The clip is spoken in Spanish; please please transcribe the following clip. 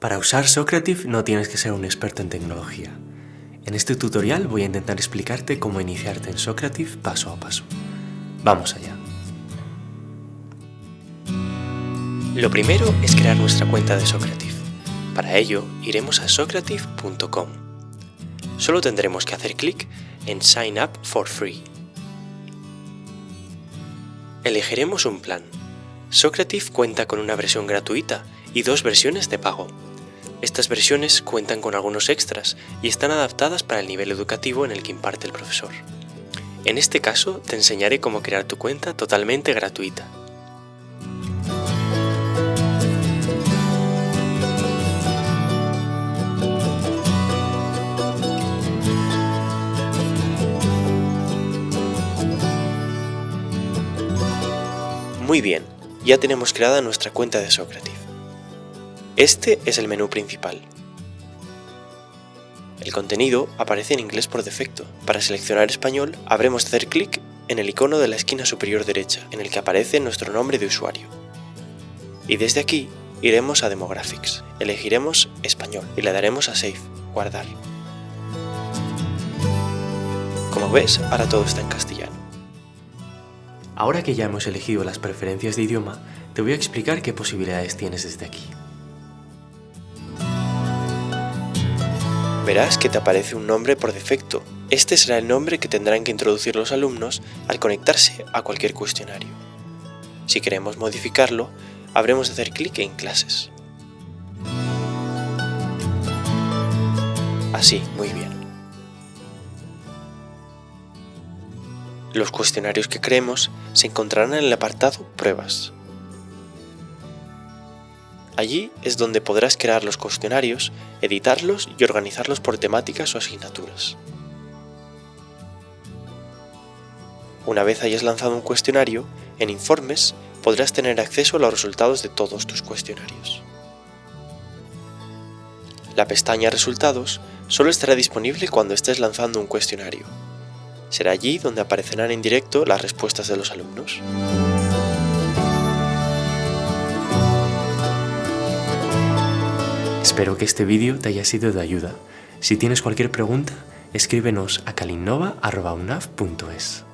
Para usar Socrative no tienes que ser un experto en tecnología. En este tutorial voy a intentar explicarte cómo iniciarte en Socrative paso a paso. Vamos allá. Lo primero es crear nuestra cuenta de Socrative. Para ello, iremos a socrative.com. Solo tendremos que hacer clic en Sign Up for Free. Elegiremos un plan. Socrative cuenta con una versión gratuita y dos versiones de pago. Estas versiones cuentan con algunos extras y están adaptadas para el nivel educativo en el que imparte el profesor. En este caso te enseñaré cómo crear tu cuenta totalmente gratuita. Muy bien, ya tenemos creada nuestra cuenta de Socrative. Este es el menú principal. El contenido aparece en inglés por defecto. Para seleccionar español, habremos de hacer clic en el icono de la esquina superior derecha, en el que aparece nuestro nombre de usuario. Y desde aquí, iremos a Demographics, elegiremos Español y le daremos a Save, Guardar. Como ves, ahora todo está en castellano. Ahora que ya hemos elegido las preferencias de idioma, te voy a explicar qué posibilidades tienes desde aquí. Verás que te aparece un nombre por defecto. Este será el nombre que tendrán que introducir los alumnos al conectarse a cualquier cuestionario. Si queremos modificarlo, habremos de hacer clic en Clases. Así, muy bien. Los cuestionarios que creemos se encontrarán en el apartado Pruebas. Allí es donde podrás crear los cuestionarios, editarlos y organizarlos por temáticas o asignaturas. Una vez hayas lanzado un cuestionario, en Informes podrás tener acceso a los resultados de todos tus cuestionarios. La pestaña Resultados solo estará disponible cuando estés lanzando un cuestionario. Será allí donde aparecerán en directo las respuestas de los alumnos. Espero que este vídeo te haya sido de ayuda. Si tienes cualquier pregunta, escríbenos a kalinnova.unaf.es.